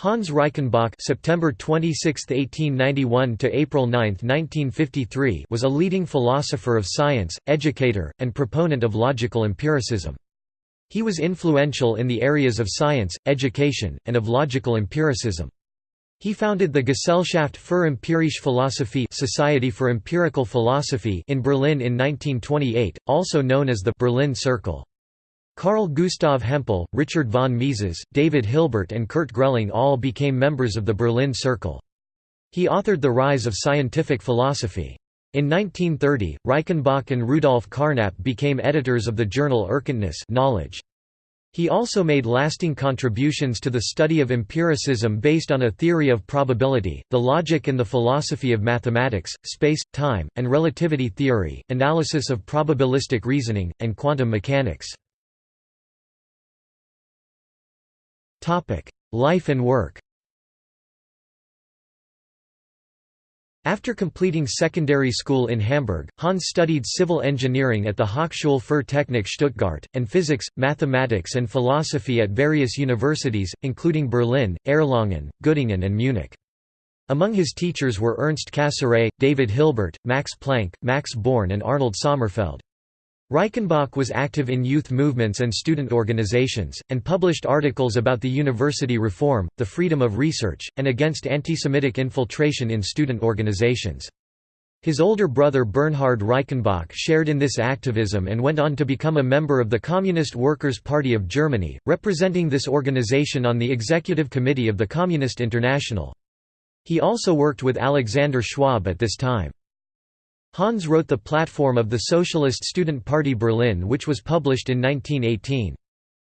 Hans Reichenbach September 26, 1891 to April 9, 1953 was a leading philosopher of science, educator, and proponent of logical empiricism. He was influential in the areas of science, education, and of logical empiricism. He founded the Gesellschaft für empirische Philosophie Society for Empirical Philosophy in Berlin in 1928, also known as the Berlin Circle. Carl Gustav Hempel, Richard von Mises, David Hilbert and Kurt Grelling all became members of the Berlin Circle. He authored The Rise of Scientific Philosophy. In 1930, Reichenbach and Rudolf Carnap became editors of the journal Erkenntnis knowledge. He also made lasting contributions to the study of empiricism based on a theory of probability, the logic and the philosophy of mathematics, space, time, and relativity theory, analysis of probabilistic reasoning, and quantum mechanics. Life and work After completing secondary school in Hamburg, Hans studied civil engineering at the Hochschule für Technik Stuttgart, and physics, mathematics and philosophy at various universities, including Berlin, Erlangen, Göttingen and Munich. Among his teachers were Ernst Cassirer, David Hilbert, Max Planck, Max Born and Arnold Sommerfeld. Reichenbach was active in youth movements and student organizations, and published articles about the university reform, the freedom of research, and against anti-Semitic infiltration in student organizations. His older brother Bernhard Reichenbach shared in this activism and went on to become a member of the Communist Workers' Party of Germany, representing this organization on the executive committee of the Communist International. He also worked with Alexander Schwab at this time. Hans wrote the platform of the Socialist Student Party Berlin which was published in 1918.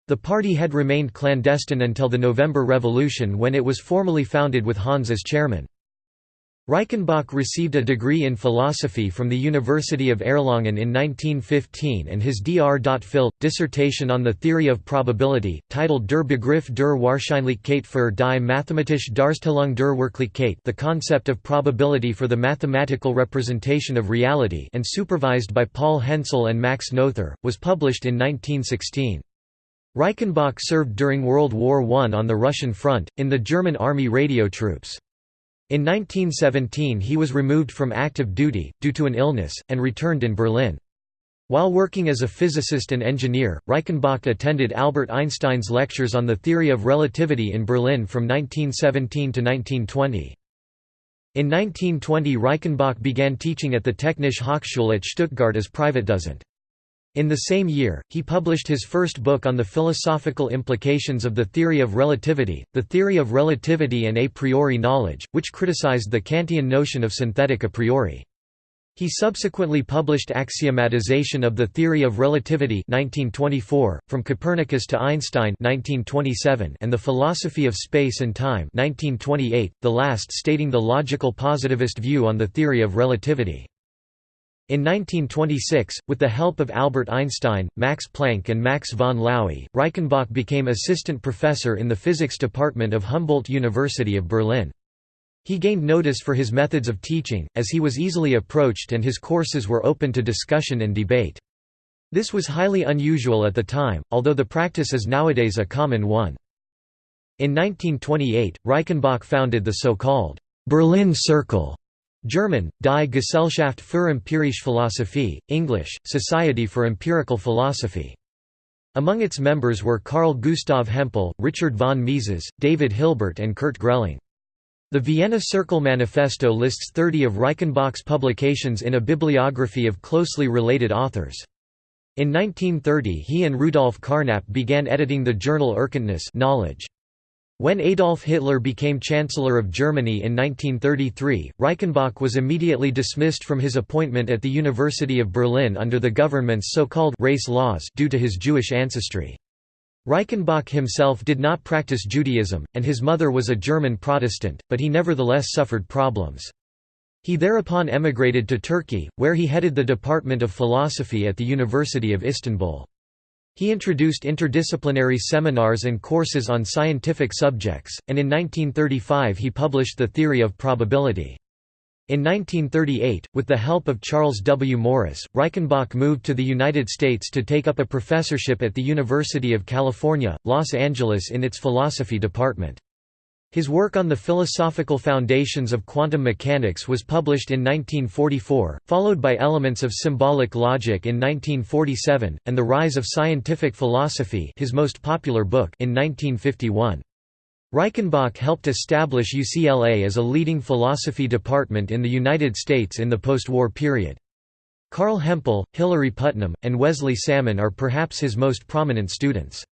The party had remained clandestine until the November Revolution when it was formally founded with Hans as chairman. Reichenbach received a degree in philosophy from the University of Erlangen in 1915 and his Dr. Phil. dissertation on the theory of probability, titled Der Begriff der Wahrscheinlichkeit für die mathematische Darstellung der Wirklichkeit the concept of probability for the mathematical representation of reality and supervised by Paul Hensel and Max Noether, was published in 1916. Reichenbach served during World War I on the Russian front, in the German army radio troops. In 1917 he was removed from active duty, due to an illness, and returned in Berlin. While working as a physicist and engineer, Reichenbach attended Albert Einstein's lectures on the theory of relativity in Berlin from 1917 to 1920. In 1920 Reichenbach began teaching at the Technische Hochschule at Stuttgart as Privatdozent. In the same year, he published his first book on the philosophical implications of the theory of relativity, the theory of relativity and a priori knowledge, which criticized the Kantian notion of synthetic a priori. He subsequently published Axiomatization of the Theory of Relativity 1924, From Copernicus to Einstein 1927, and The Philosophy of Space and Time 1928, the last stating the logical positivist view on the theory of relativity. In 1926, with the help of Albert Einstein, Max Planck and Max von Laue, Reichenbach became assistant professor in the physics department of Humboldt University of Berlin. He gained notice for his methods of teaching, as he was easily approached and his courses were open to discussion and debate. This was highly unusual at the time, although the practice is nowadays a common one. In 1928, Reichenbach founded the so-called Berlin Circle, German, Die Gesellschaft für empirische Philosophie, English, Society for Empirical Philosophy. Among its members were Carl Gustav Hempel, Richard von Mises, David Hilbert and Kurt Grelling. The Vienna Circle Manifesto lists 30 of Reichenbach's publications in a bibliography of closely related authors. In 1930 he and Rudolf Carnap began editing the journal Erkenntnis knowledge. When Adolf Hitler became Chancellor of Germany in 1933, Reichenbach was immediately dismissed from his appointment at the University of Berlin under the government's so-called race laws due to his Jewish ancestry. Reichenbach himself did not practice Judaism, and his mother was a German Protestant, but he nevertheless suffered problems. He thereupon emigrated to Turkey, where he headed the Department of Philosophy at the University of Istanbul. He introduced interdisciplinary seminars and courses on scientific subjects, and in 1935 he published The Theory of Probability. In 1938, with the help of Charles W. Morris, Reichenbach moved to the United States to take up a professorship at the University of California, Los Angeles in its philosophy department. His work on the philosophical foundations of quantum mechanics was published in 1944, followed by Elements of Symbolic Logic in 1947, and The Rise of Scientific Philosophy his most popular book in 1951. Reichenbach helped establish UCLA as a leading philosophy department in the United States in the post-war period. Carl Hempel, Hilary Putnam, and Wesley Salmon are perhaps his most prominent students.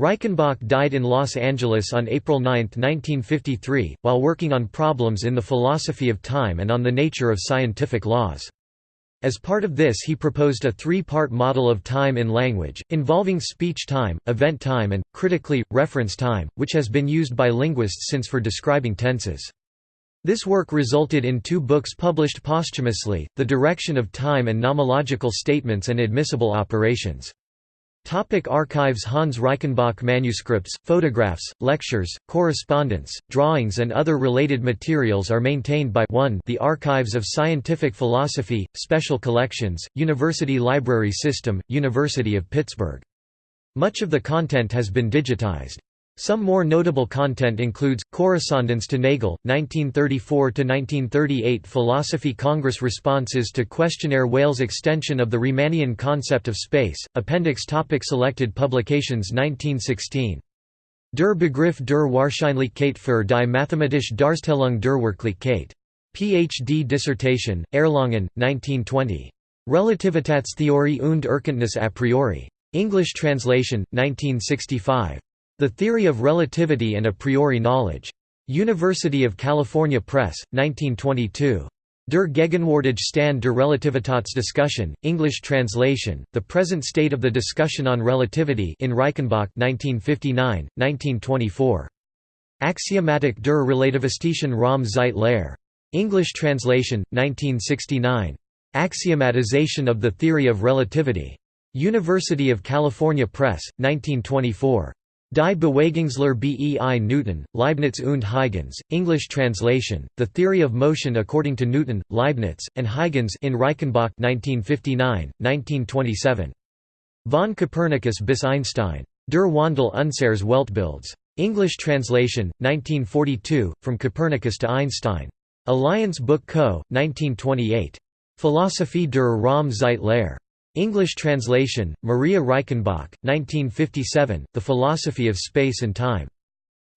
Reichenbach died in Los Angeles on April 9, 1953, while working on problems in the philosophy of time and on the nature of scientific laws. As part of this he proposed a three-part model of time in language, involving speech time, event time and, critically, reference time, which has been used by linguists since for describing tenses. This work resulted in two books published posthumously, The Direction of Time and Nomological Statements and Admissible Operations. Topic archives Hans Reichenbach manuscripts, photographs, lectures, correspondence, drawings and other related materials are maintained by 1 the Archives of Scientific Philosophy, Special Collections, University Library System, University of Pittsburgh. Much of the content has been digitized. Some more notable content includes, Correspondence to Nagel, 1934–1938 Philosophy Congress Responses to Questionnaire Wales Extension of the Riemannian Concept of Space, Appendix topic Selected publications 1916. Der Begriff der Wahrscheinlichkeit für die mathematische Darstellung der Wirklichkeit. Ph.D. dissertation, Erlangen, 1920. Relativitätstheorie und Erkenntnis a priori. English translation, 1965. The Theory of Relativity and a Priori Knowledge. University of California Press, 1922. Der Gegenwärtige Stand der Relativitätsdiskussion, English translation, The Present State of the Discussion on Relativity in Reichenbach 1959, 1924. Axiomatik der relativistischen Raum Zeit Lehre. English translation, 1969. Axiomatization of the Theory of Relativity. University of California Press, 1924. Die Bewegungslehre bei Newton, Leibniz und Huygens, English translation, The Theory of Motion according to Newton, Leibniz, and Huygens in Reichenbach 1959, 1927. Von Copernicus bis Einstein. Der Wandel unseres Weltbilds. English translation, 1942, From Copernicus to Einstein. Alliance Book Co., 1928. Philosophie der Raum Lehre. English translation, Maria Reichenbach, 1957, The Philosophy of Space and Time.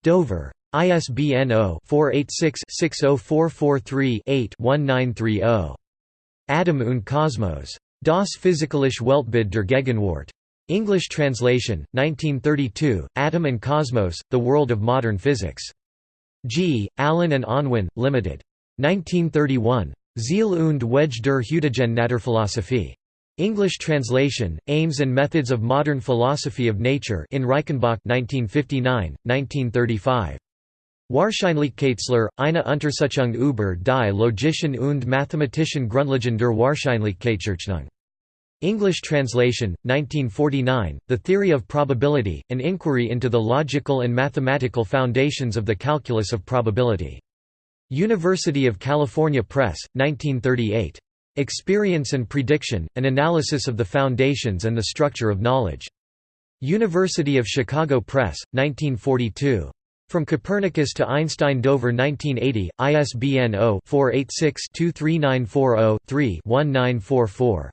Dover. ISBN 0-486-60443-8-1930. Atom und Kosmos. Das Physikalische Weltbild der Gegenwart. English translation, 1932, Atom and Cosmos, The World of Modern Physics. G. Allen and Unwin, Limited. 1931. Ziel und Wege der heutigen Naturphilosophie. English translation, Aims and Methods of Modern Philosophy of Nature in Reichenbach 1959, 1935. Wahrscheinlichkeitslehre, eine Untersuchung über die logischen und mathematischen Grundlagen der Wahrscheinlichkeitsrechnung. English translation, 1949, The Theory of Probability, an inquiry into the logical and mathematical foundations of the calculus of probability. University of California Press, 1938. Experience and Prediction, An Analysis of the Foundations and the Structure of Knowledge. University of Chicago Press, 1942. From Copernicus to Einstein Dover 1980, ISBN 0-486-23940-3-1944.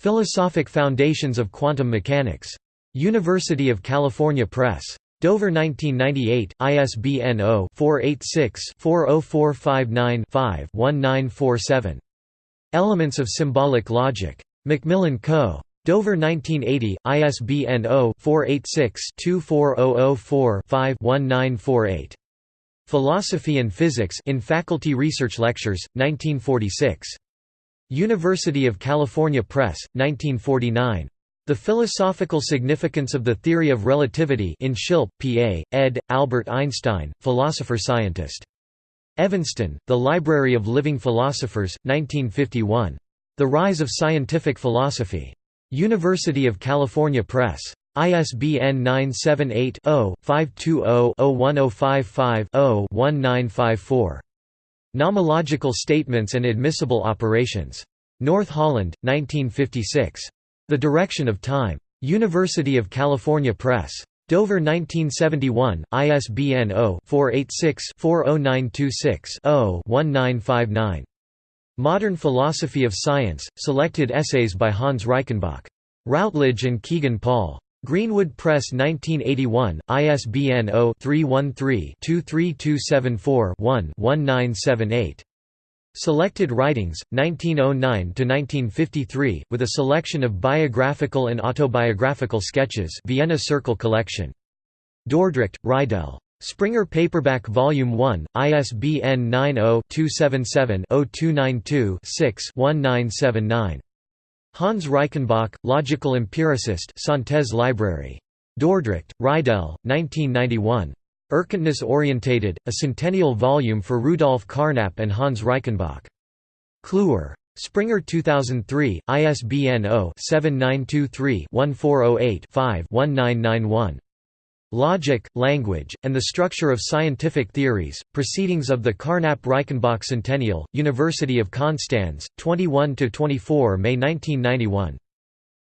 Philosophic Foundations of Quantum Mechanics. University of California Press. Dover 1998, ISBN 0-486-40459-5-1947. Elements of Symbolic Logic. Macmillan Co. Dover 1980, ISBN 0-486-24004-5-1948. Philosophy and Physics in Faculty Research Lectures, 1946. University of California Press, 1949. The Philosophical Significance of the Theory of Relativity in Schilpp, P.A., ed., Albert Einstein, philosopher-scientist. Evanston, The Library of Living Philosophers, 1951. The Rise of Scientific Philosophy. University of California Press. ISBN 978-0-520-01055-0-1954. Nomological Statements and Admissible Operations. North Holland, 1956. The Direction of Time. University of California Press. Dover 1971, ISBN 0-486-40926-0-1959. Modern Philosophy of Science, Selected Essays by Hans Reichenbach. Routledge and Kegan Paul. Greenwood Press 1981, ISBN 0-313-23274-1-1978. Selected Writings, 1909–1953, with a selection of biographical and autobiographical sketches Vienna Circle Collection. Dordrecht, Reidel. Springer Paperback Volume 1, ISBN 90-277-0292-6-1979. Hans Reichenbach, Logical Empiricist Library. Dordrecht, Reidel, 1991. Erkenntnis-orientated, a centennial volume for Rudolf Carnap and Hans Reichenbach. Kluwer. Springer 2003, ISBN 0-7923-1408-5-1991. Logic, Language, and the Structure of Scientific Theories, Proceedings of the Carnap-Reichenbach Centennial, University of Konstanz, 21–24 May 1991.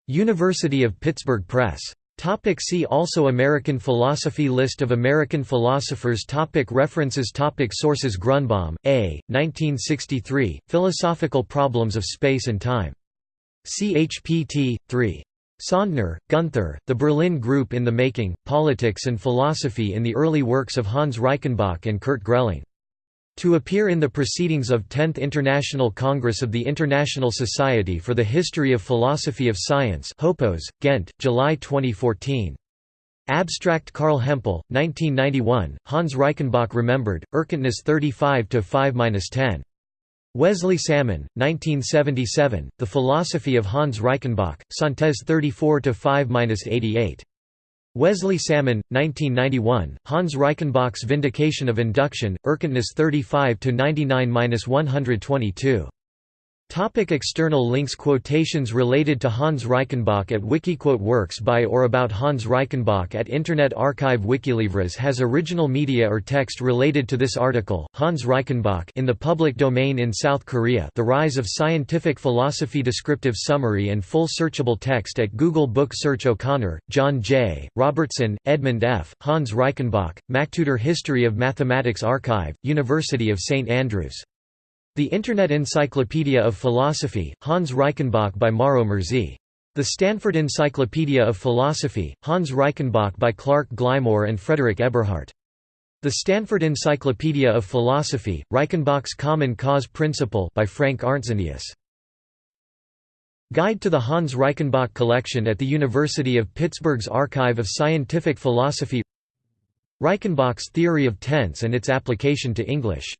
University of Pittsburgh Press. Topic see also American philosophy List of American philosophers topic References topic Sources Grunbaum, A. 1963, Philosophical Problems of Space and Time. CHPT, 3. Sandner, Gunther, The Berlin Group in the Making, Politics and Philosophy in the Early Works of Hans Reichenbach and Kurt Grelling. To appear in the Proceedings of 10th International Congress of the International Society for the History of Philosophy of Science Hopos, Ghent, July 2014. Abstract Carl Hempel, 1991, Hans Reichenbach Remembered, Erkenntnis 35–5–10. Wesley Salmon, 1977, The Philosophy of Hans Reichenbach, Synthese 34–5–88. Wesley Salmon, 1991, Hans Reichenbach's Vindication of Induction, Erkenntnis 35–99–122. Topic external links Quotations related to Hans Reichenbach at Wikiquote Works by or about Hans Reichenbach at Internet Archive Wikilivres has original media or text related to this article, Hans Reichenbach in the public domain in South Korea The Rise of Scientific Philosophy Descriptive summary and full searchable text at Google Book Search O'Connor, John J., Robertson, Edmund F., Hans Reichenbach, MacTutor History of Mathematics Archive, University of St Andrews the Internet Encyclopedia of Philosophy, Hans Reichenbach by Mauro Murzi. The Stanford Encyclopedia of Philosophy, Hans Reichenbach by Clark Glymour and Frederick Eberhardt. The Stanford Encyclopedia of Philosophy, Reichenbach's Common Cause Principle by Frank Arntzenius. Guide to the Hans Reichenbach Collection at the University of Pittsburgh's Archive of Scientific Philosophy Reichenbach's Theory of Tense and its Application to English